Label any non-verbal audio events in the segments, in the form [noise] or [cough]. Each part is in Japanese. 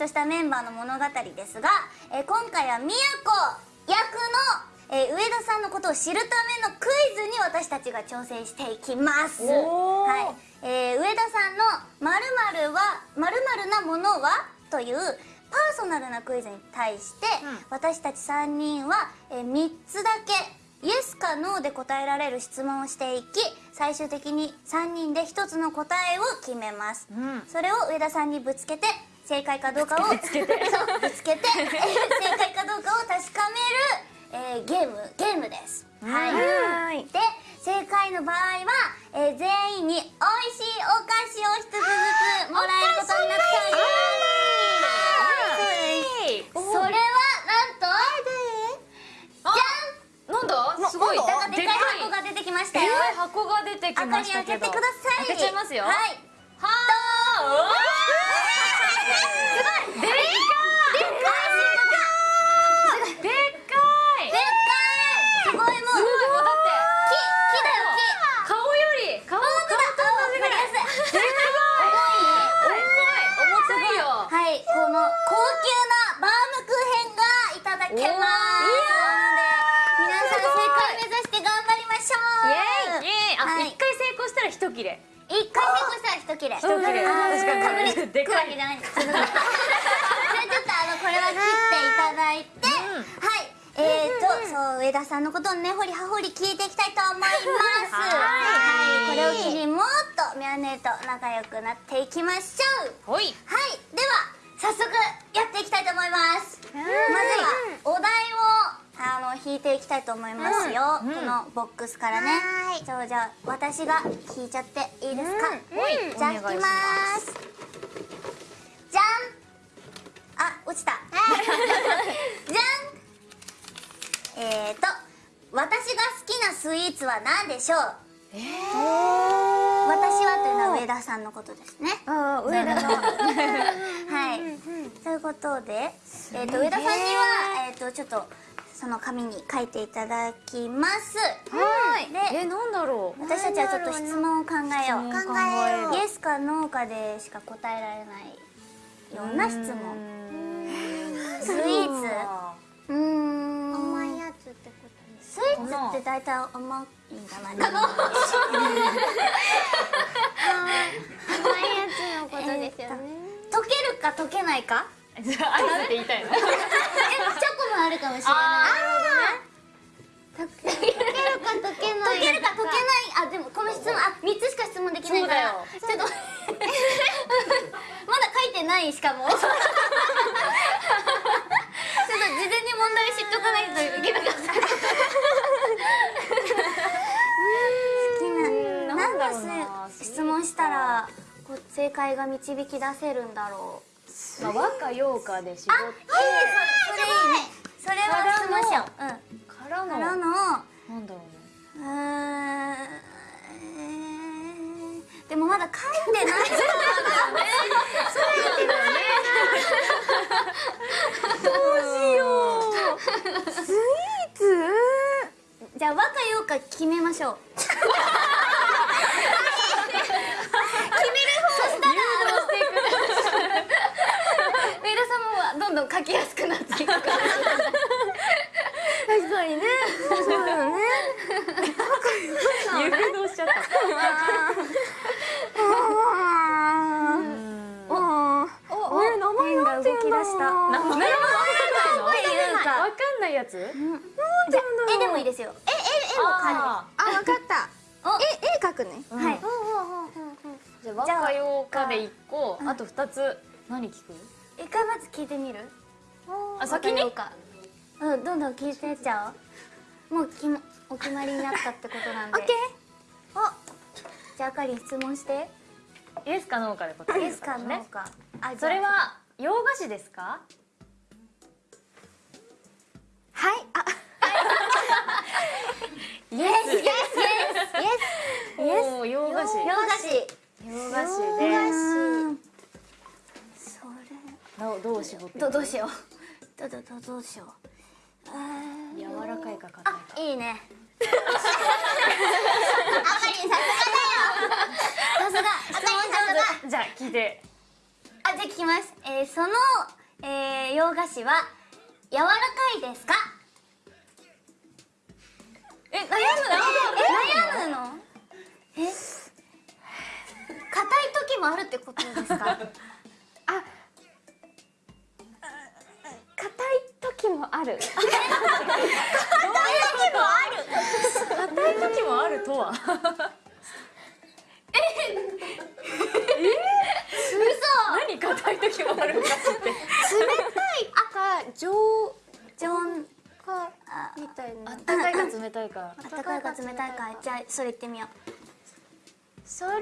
としたメンバーの物語ですが、えー今回は宮子役の、えー上田さんのことを知るためのクイズに私たちが挑戦していきます。はい。えー上田さんの「〇〇はなものは?」というパーソナルなクイズに対して、私たち3人は、えー3つだけイエスかノーで答えられる質問をしていき最終的に3人で1つの答えを決めます、ん。それを上田さんにぶつけて正解かどうかをぶつけて。[laughs] ぶつけて、え [laughs] ー正解かどうかを確かめる、えーゲームゲームです。はい。はい。で正解の場合は、えー全員に美味しいお菓子を一つずつもらえることになっております。それはなんとじなんだ？すごい。ゃんなんかでかい箱が出てきましたよ。でかい。箱が出てき赤ましたけど。に開けてください。開けちゃいますよ。はい。はームクーヘンがい。ただけます。なので、皆さん正解目指して頑張りましょう。イエーイあはい。一回成功したら一切れ一回成功切れ。一切れ確かにかぶりつでかいくわけじゃないんです。じゃあちょっとあのこれは切っていただいて、はい。えーと、そう上田さんのことをねほりはほり聞いていきたいと思います。はいはい。これを機にもっとミャネと仲良くなっていきましょう。はいでは早速やっていきたいと思いますまずはお題をあの引いていきたいと思いますよ、うん。このボックスからね。そうじゃあ私が引いちゃっていいですか、はいじゃあ引きます。じゃん。あ落ちた。[laughs] [laughs] じゃん。えーと私が好きなスイーツは何でしょう？えー。私はというのは上田さんのことですね。あ上田。の [laughs] はい、ということで、えー、と上田さんには、えー、とちょっとその紙に書いていただきます。はい。でえなんだろう。私たちはちょっと質問を考えよう。考えよう。イエスかノーかでしか答えられないような質問。スイーツ。うーん。甘いやつってことスイーツって大体甘いんじゃない？かな甘いやつのことですよね。溶けるか溶けないか？じ [laughs] ゃあアイスって言いたいの？[laughs] あるかもしれない溶ける溶けるか溶けない。溶けるか溶けない。あでもこの質問あ三つしか質問できないから。ちょっと。[laughs] まだ書いてないしかもちょっと事前に問題知っとかないといけなかった。[laughs] 好きな。なんだろう何なの質問したらこう正解が導き出せるんだろう。まあ和歌洋歌で絞っあいいね。それそれいいねそれは質問しよう。うん。からのからのなんだろうね。うーん。えーでもまだ書いてない。そうなんだよね。じゃあ和歌洋歌決めましょう決める方そしたら上田さんもどんどん書きやすくなっていくから確かにねそうだよね誘導しちゃったおえ名前なんて言うんだろう動き出した名前わかんないのわっていうかかん。ないやつじゃあ絵でもいいですよ。絵絵絵もああわかった。お。え絵描くね。ーはい。じゃあ和歌洋歌で一個。あと二つ。何聞く？一回まず聞いてみる？あ先に？うんどんどん聞いてっちゃう。もうきもお決まりになったってことなんで。オッケお。じゃああかりん質問して。イエスかノーかで答えるイエスかノーか。あ。それは洋菓子ですか？はい。あ。イエスイエスイエスおお洋菓子。洋菓子。洋菓子うでそどうどう絞って。れどどうしよう。どどどどうしよう。柔らかいか硬いか。いいね。[laughs] あかりんさすがだよ。さすが。質問上手じゃあ聞いてああじゃあ聞きます、えー、その、えー、洋菓子は柔らかいですか？え悩む悩むの？え？硬い時もあるってことですか？[laughs] あ硬い時もある。硬い時もある。[laughs] [laughs] 硬い時もあるとはい時もあるんかって。冷たいか常常温かみたいな。あったかいか冷たいか。あったかいか冷たいか。じゃあそれ言ってみよう。それは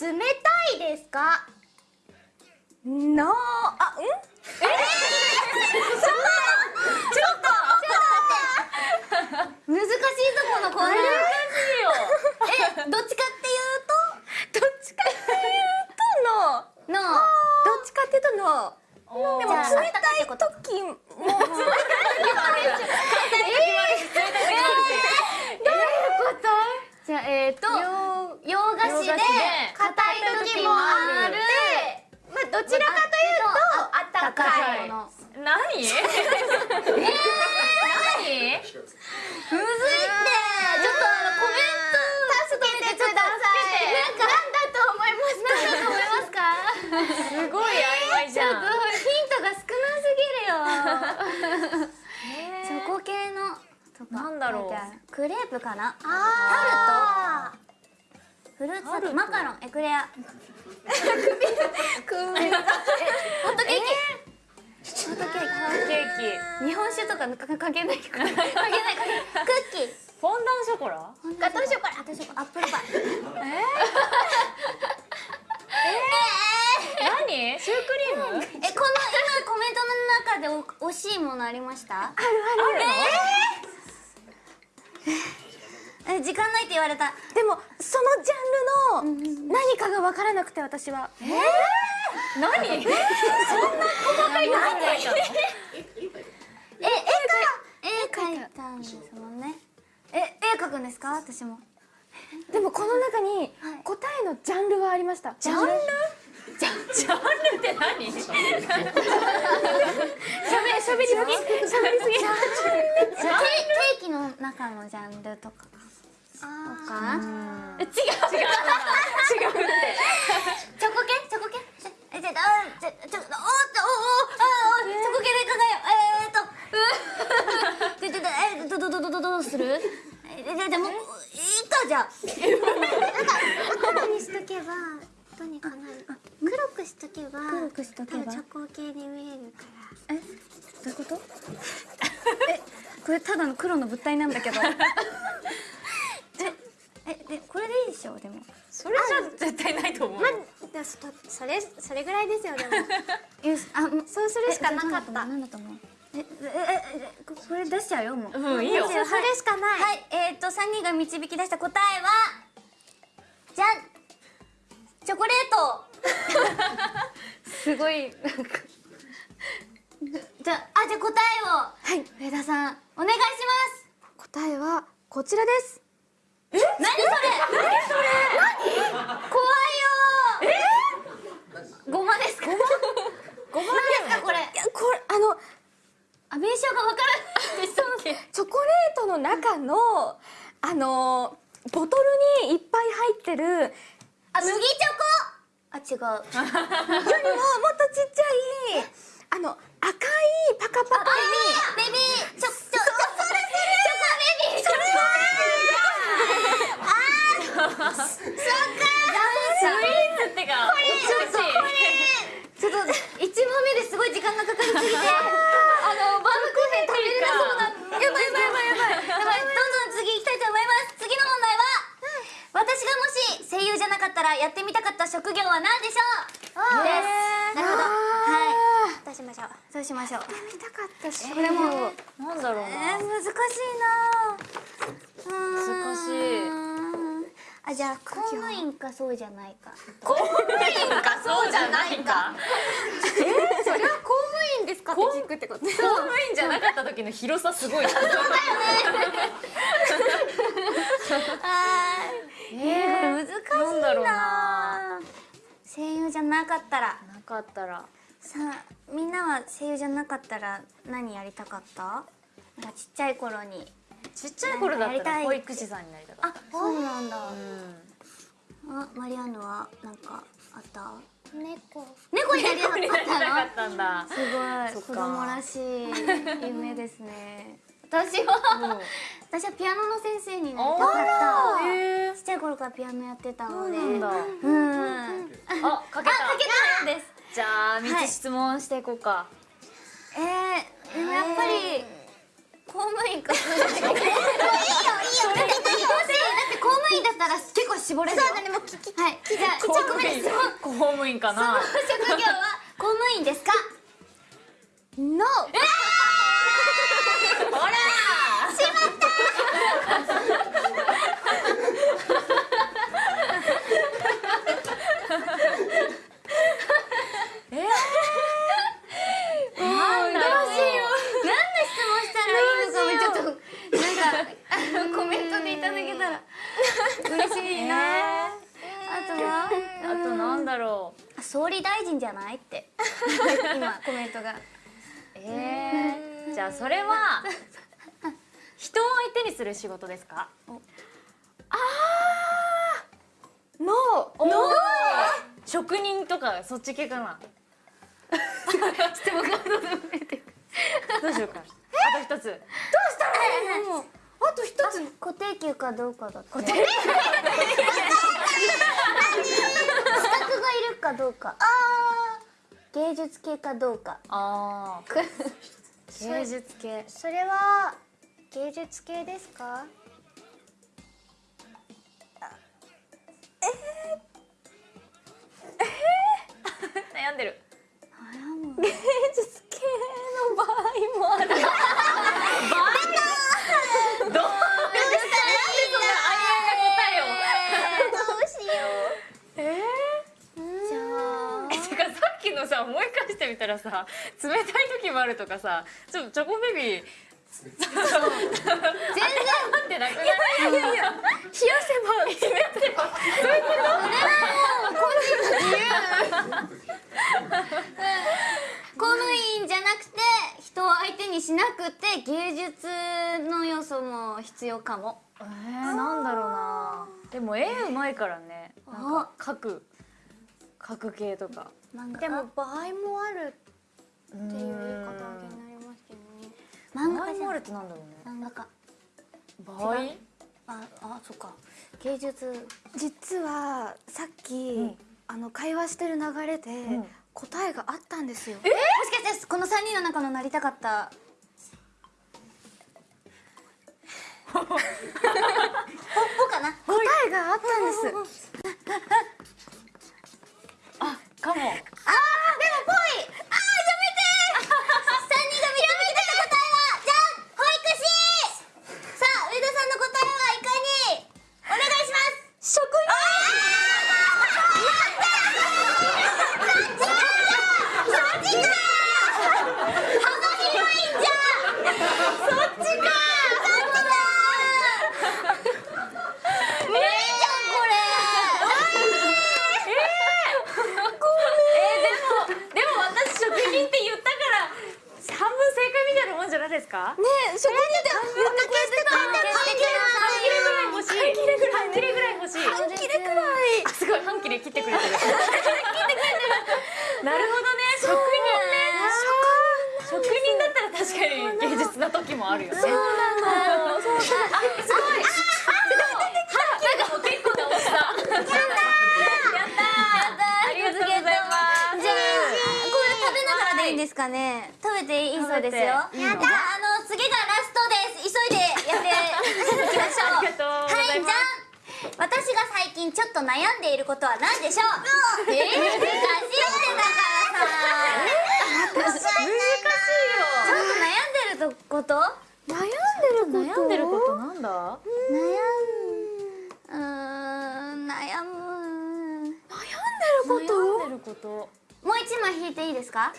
冷たいですか？のあうん難しいとこのコーナー難しいよえどっちかっていうどっちかっていうとのとのどっちかっていうとのおーでも冷たいこと時もじゃあ [laughs] えっ、ー、と洋菓子で硬い時もある。まあどちらかというとあったかいもの。何何 [laughs] むずいってちょっとあのコメント助けてくださいなんかなんだと思いますか何だと思いますかすごい曖昧じゃんヒントが少なすぎるよチョコ系のとかなんだろうじゃあクレープかな？あフルーツ？マカロン？エクレア？ホットケーキ、ホットケーケーキ。キ日本酒とかか関係ないか関係ない。関係ない。クッキーフォンダンショコラ？ガトーショコラ。ガトーショコラアップルパイ。何？シュークリーム？えこの今コメントの中でお惜しいものありました？あるある。え時間ないって言われた。でもそのジャンルの何かが分からなくて私は。何？そんな細かいの？考えたのえ絵か絵描いたんですもんね。え絵描くんですか？私も。でもこの中にはい。答えのジャンルはありました。ジャンル？ジャジャンル？って何しゃべしゃべりすぎしゃべりすぎケ？ケーキの中のジャンルとかとか違う違う。違う。チョコ系？チョコ系？えじゃあちょちょおっとおおあおチョコ系で考えようえーっと。ちょちょえどどどどどどうする？えじゃじゃもういいかじゃあ。黒にしとけばどうにかなる。黒くしとけば黒くしとけば？チョコ系に見えるから。え？どういうこと？えこれただの黒の物体なんだけどええでこれでいいでしょでも。それじゃ絶対ないと思う。までもそそれそれぐらいですよでも。[laughs] あそうするしかなかった。なんだと思うええええここれ出しちゃうよもううんいいよそれしかないはいえっと三人が導き出した答えはじゃんチョコレートすごいじゃあじゃあ答えをはい上田さんお願いします答えはこちらです何それ？何それ？何？怖いよえ？ごまですか？ごまですか？これいやこれ。あのあ名称がわからないチョコレートの中のあのボトルにいっぱい入ってるあ麦チョコ？あ違う。よりももっとちっちゃいあの赤いパカパカにベビーチョチョチョそれそれチョコベビーそれスイーツってかこれちょっと一問目ですごい時間がかかりすぎてあのバームクーヘン食べれなそうなやばいやばいやばいやばいやばいどんどん次行きたいと思います次の問題は私がもし声優じゃなかったらやってみたかった職業は何でしょうですなるほどはいどうしましょうどうしましょう見たかったしこれもな。んだろうえー、な難しいな。難しいあじゃあ公務員かそうじゃないか。公務員かそうじゃないか？それは公務員ですかって聞くってこと？公務員じゃなかった時の広さすごいな。あーえー、これ難しいな。な声優じゃなかったら。なっかったら。さあみんなは声優じゃなかったら何やりたかった？なんかちっちゃい頃にちっちゃい頃だったらなんかやりたい保育士さんになりたかっあそうなんだ、たうん。あマリアンヌはなんかあった？猫。猫になりたかっった。んだすごい。子供らしい夢ですね。[laughs] 私は？私はピアノの先生になりたかった。ちっちゃい頃からピアノやってたので。なんだ。うん。あかけた。かけた。んですじゃあ三はい。つ質問していこうか、えー、でもやっぱり公務員かいいよいいよいいよだって公務員だったら結構絞れるよ。そうだね。もう聞きはい。じゃあ1個目ですよ公務員かな職業は公務員ですか No ほらえー、なんだろう何の質問したらいいのかもちょっとなんかあのコメントでいただけたら嬉しいな、あとはあとなんだろうあ総理大臣じゃないって。[laughs] 今コメントが。えー、じゃあそれは人を相手にする仕事ですか？No 職人とかそっち系かな。[laughs] 質問がどうでもいいってどうしようか。あと一つあと一つ。固定給かどうかだって固定？資格がいるかどうか。芸術系かどうか。ああ芸術系。それは芸術系ですか？悩んでる。[laughs] 芸術系の場合もあるどうなんでそんなありあいな答えをどうしよえうじゃあー、てかさ思い返してみたらさ冷たい時もあるとかさちょチョコベビー全然。待ってなくないいやいや冷やせば冷てば公務員じゃなくて人を相手にしなくて芸術の要素も必要かも。えー、なんだろうな。でも絵うまいからね。なんか描く描く系とか。でも場合もあるっっていう言い方になりますけどね。漫画家もあるってなんだろうね。漫画家。場合？ああそっか。芸術。実はさっき、ん。あの会話してる流れで、ん。答えがあったんですよ。もしかしてこの3人の中のなりたかったほほかな。答えがあったんです。あかも。ああーやめて3人が導き出た答えはじゃん保育士さあ上田さんの答えはいかにお願いします職員でも私職人って言ったから半分正解みたいなもんじゃないですかねえ職人で言ってくれてた半切れぐらい欲しい半切れぐらい欲しい半切れくらいあすごい半切れ切ってくれてる切ってくれてるなるほどね職人ね職人だったら確かに芸術な時もあるよねそうなのそうそうあすごいなんかもう結構な大きさやったーやったーありがとうございますじゃあこれ食べながらですかね。食べていいそうですよ。食べて。いいのじゃああの次がラストです。急いでやっていきましょう。はいじゃん私が最近ちょっと悩んでいることは何でしょう？えー、難しいってだからさ難しいちょっと悩んでること？悩んでるよこと。悩んでることなんだ？悩むうーん悩む。悩んでること。悩んでること。もう一枚引いていいですか？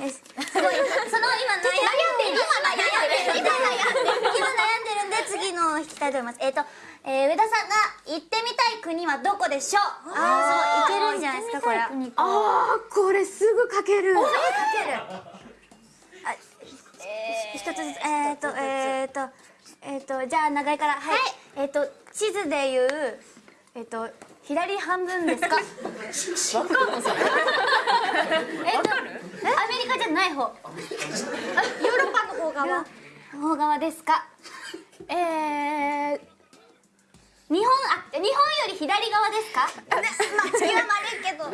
です。すごいその今悩んでる今悩んでる。今悩んでる。今悩んでるんで次の引きたいと思います。えっ、と、えー、上田さんが行ってみたい国はどこでしょう？ああそう行けるんじゃないですか。これああこれすぐ書ける。かける。あ一つずつ。えっ、とえっ、とえっ、とじゃあ長井から。はい、えっ、と地図でいうえっ、と左半分ですか？わかんのそれえっとアメリカじゃない方。あヨーロッパの方側。方側ですか？えー、日本あ日本より左側ですか？まあ地球は丸いけど。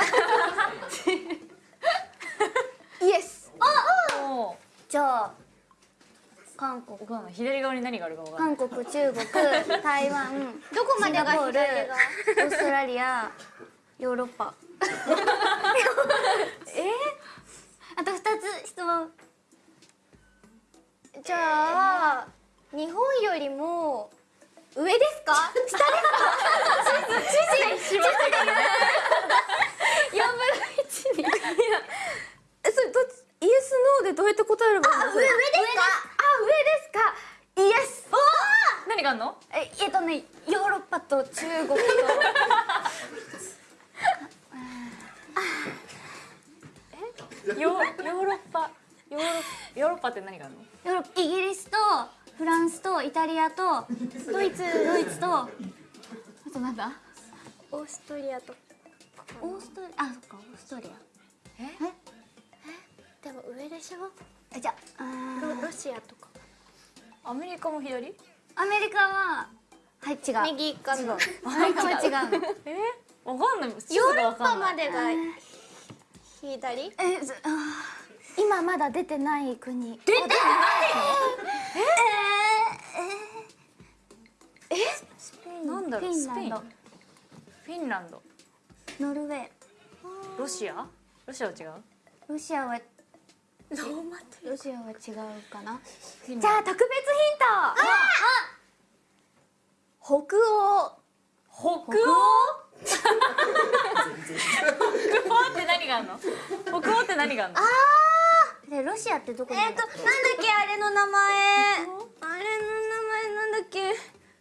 [laughs] イエス。おーじゃあ韓国。左側に何があるかわかんない韓国中国台湾。どこまでがオーストラリア [laughs] ヨーロッパ。[laughs] え？あと二つ質問。じゃあ日本よりも上ですか？下ですか？地図地図地図で言う4分の1にいやえそれどっちイエスノーでどうやって答えれば15分え？ヨーロッパヨーロヨーロッパって何があるの？ヨーロイギリスとフランスとイタリアとドイツドイツと。あとなんだ？オーストリアと。オーストリアあそっかオーストリア。え？え？でも上でしょ？じゃあロロシアとか。アメリカも左？アメリカははい違う。右かなは違う。のえ？ー、わかんない。ヨーがロッパまで。が左？えずあ今まだ出てない国。出てない？スペインなんだろう？フィン。ランドスフィンランド。ノルウェー。ロシア？ロシアは違う？ロシアはロシアは違うかな。じゃあ特別ヒント北欧。北欧？北欧って何があるの？北欧って何があるの？でロシアってどこにある？えっとなんだっけ？あれの名前。あれの名前なんだっけ？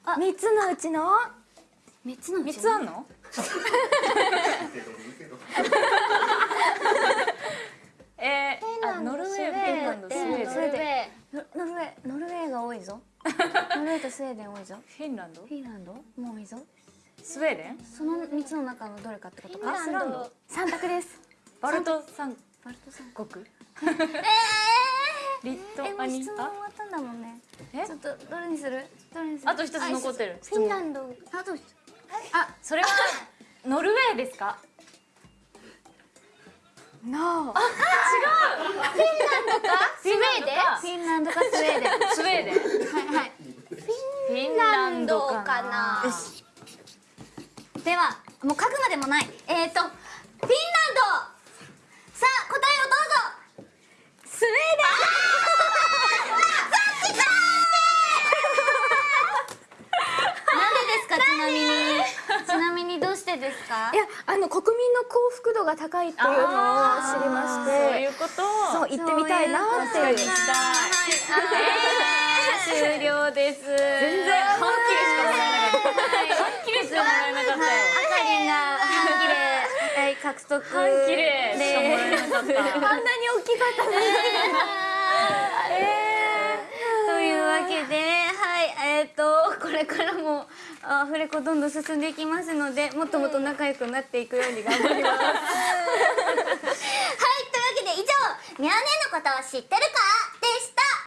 あ。三つのうちの？三つのうち三つあんの？えー、あノルウェーフィンランドスウェーデンノルウェーノノルウェーが多いぞ。ノルウェーとスウェーデン多いぞ。フィンランド？フィンランド？も多いぞ。スウェーデン？その三つの中のどれかってこと？かアイスランド。三択です。バルト三バルト三国？リトえもア？ニう質問終わったんだもんねえちょっとどれにするどれにするあと一つ残ってるフィンランドあとあそれはノルウェーですかノースウェーデン？フィンランドかスウェーデン。スウェーデン。はいはいフィンランドかな。ではもう書くまでもない。えっ、ー、とフィンランド。さあ答えをどうぞ。スウェーデンなんでですかちなみにちなみですか？いやあの国民の幸福度が高いっていうのを知りましそうていうこと？そう行ってみたいなっていう。行きたい終了です全然半切れしかもらえなかった半切れしかもらえなかった。よあかりんが半切れはい獲得半切れしかもらえなかった。あんなに大きかった。のにとい。うわけで、はい、えっ、と、これからも、アフレコどんどん進んでいきますので、もっともっと仲良くなっていくように頑張ります。[laughs] はい、というわけで以上、ミャーネのことを知ってるかでした